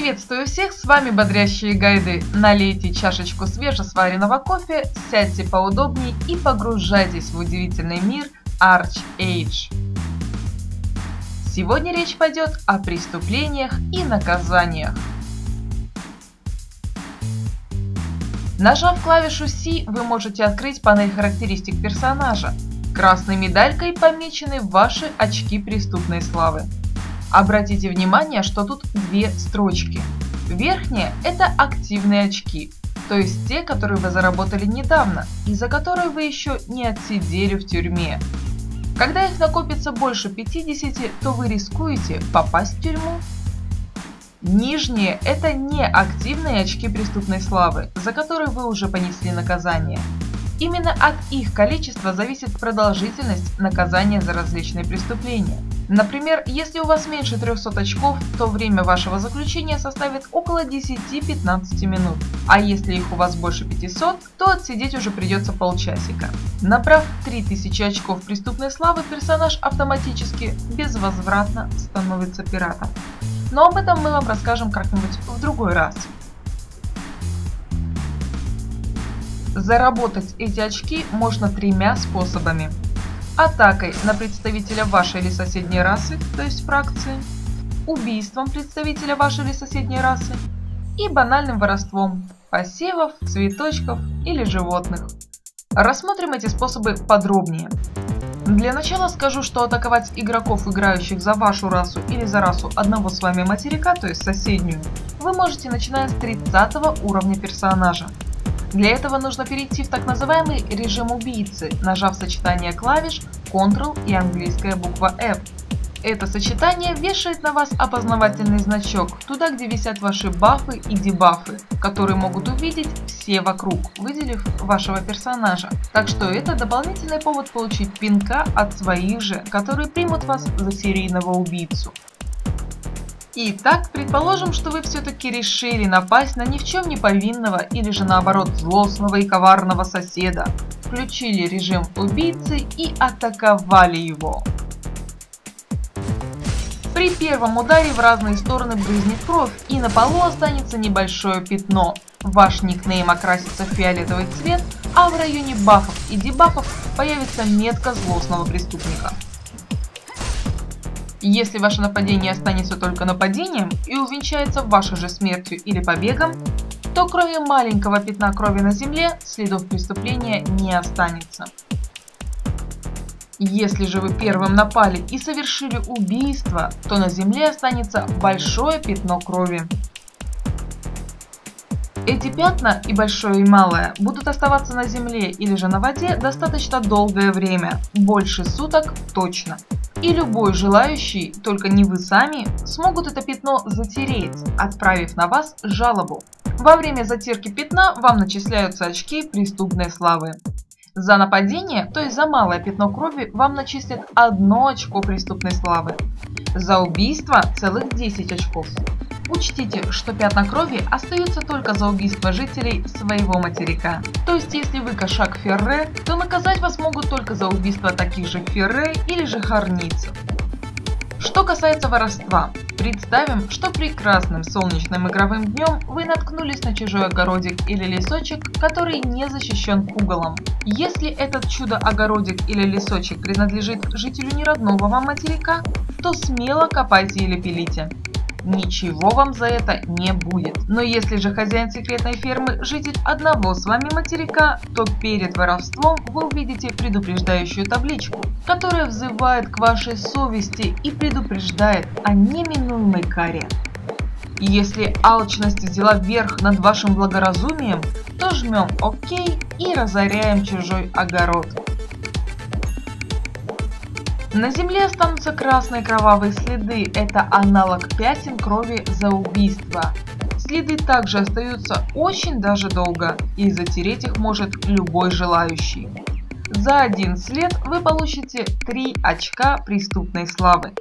Приветствую всех, с вами Бодрящие Гайды. Налейте чашечку свежесваренного кофе, сядьте поудобнее и погружайтесь в удивительный мир Arch Age. Сегодня речь пойдет о преступлениях и наказаниях. Нажав клавишу C, вы можете открыть панель характеристик персонажа. Красной медалькой помечены ваши очки преступной славы. Обратите внимание, что тут две строчки. Верхняя – это активные очки, то есть те, которые вы заработали недавно и за которые вы еще не отсидели в тюрьме. Когда их накопится больше 50, то вы рискуете попасть в тюрьму. Нижние – это неактивные очки преступной славы, за которые вы уже понесли наказание. Именно от их количества зависит продолжительность наказания за различные преступления. Например, если у вас меньше 300 очков, то время вашего заключения составит около 10-15 минут, а если их у вас больше 500, то отсидеть уже придется полчасика. Набрав 3000 очков преступной славы, персонаж автоматически безвозвратно становится пиратом. Но об этом мы вам расскажем как-нибудь в другой раз. Заработать эти очки можно тремя способами атакой на представителя вашей или соседней расы, то есть фракции, убийством представителя вашей или соседней расы и банальным воровством посевов, цветочков или животных. Рассмотрим эти способы подробнее. Для начала скажу, что атаковать игроков, играющих за вашу расу или за расу одного с вами материка, то есть соседнюю, вы можете начиная с 30 уровня персонажа. Для этого нужно перейти в так называемый режим убийцы, нажав сочетание клавиш Ctrl и английская буква F. Это сочетание вешает на вас опознавательный значок, туда где висят ваши бафы и дебафы, которые могут увидеть все вокруг, выделив вашего персонажа. Так что это дополнительный повод получить пинка от своих же, которые примут вас за серийного убийцу. Итак, предположим, что вы все-таки решили напасть на ни в чем не повинного или же наоборот злостного и коварного соседа, включили режим убийцы и атаковали его. При первом ударе в разные стороны брызнет кровь и на полу останется небольшое пятно. Ваш никнейм окрасится в фиолетовый цвет, а в районе бафов и дебафов появится метка злостного преступника. Если ваше нападение останется только нападением и увенчается вашей же смертью или побегом, то кроме маленького пятна крови на земле следов преступления не останется. Если же вы первым напали и совершили убийство, то на земле останется большое пятно крови. Эти пятна, и большое и малое, будут оставаться на земле или же на воде достаточно долгое время, больше суток точно. И любой желающий, только не вы сами, смогут это пятно затереть, отправив на вас жалобу. Во время затирки пятна вам начисляются очки преступной славы. За нападение, то есть за малое пятно крови, вам начислят одно очко преступной славы. За убийство целых 10 очков. Учтите, что пятна крови остаются только за убийство жителей своего материка. То есть, если вы кошак Ферре, то наказать вас могут только за убийство таких же Ферре или же Харницев. Что касается воровства, представим, что прекрасным солнечным игровым днем вы наткнулись на чужой огородик или лесочек, который не защищен уголом. Если этот чудо-огородик или лесочек принадлежит жителю неродного вам материка, то смело копайте или пилите ничего вам за это не будет. Но если же хозяин секретной фермы житель одного с вами материка, то перед воровством вы увидите предупреждающую табличку, которая взывает к вашей совести и предупреждает о неминуемой каре. Если алчность взяла верх над вашим благоразумием, то жмем ОК и разоряем чужой огород. На земле останутся красные кровавые следы, это аналог пятен крови за убийство. Следы также остаются очень даже долго, и затереть их может любой желающий. За один след вы получите 3 очка преступной славы.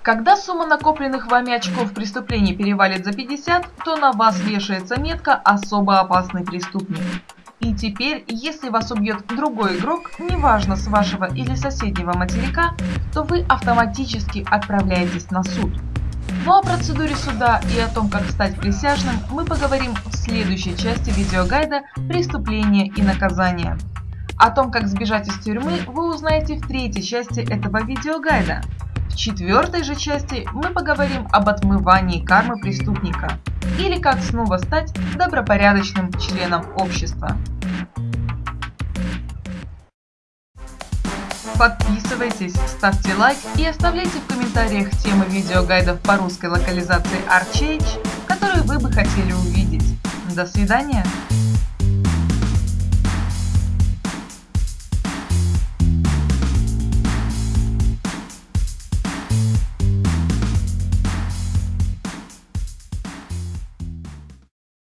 Когда сумма накопленных вами очков преступлений перевалит за 50, то на вас вешается метка «Особо опасный преступник». Теперь, если вас убьет другой игрок, неважно с вашего или соседнего материка, то вы автоматически отправляетесь на суд. Ну а о процедуре суда и о том, как стать присяжным, мы поговорим в следующей части видеогайда «Преступление и наказание». О том, как сбежать из тюрьмы, вы узнаете в третьей части этого видеогайда. В четвертой же части мы поговорим об отмывании кармы преступника или как снова стать добропорядочным членом общества. Подписывайтесь, ставьте лайк и оставляйте в комментариях темы видеогайдов по русской локализации Archage, которые вы бы хотели увидеть. До свидания!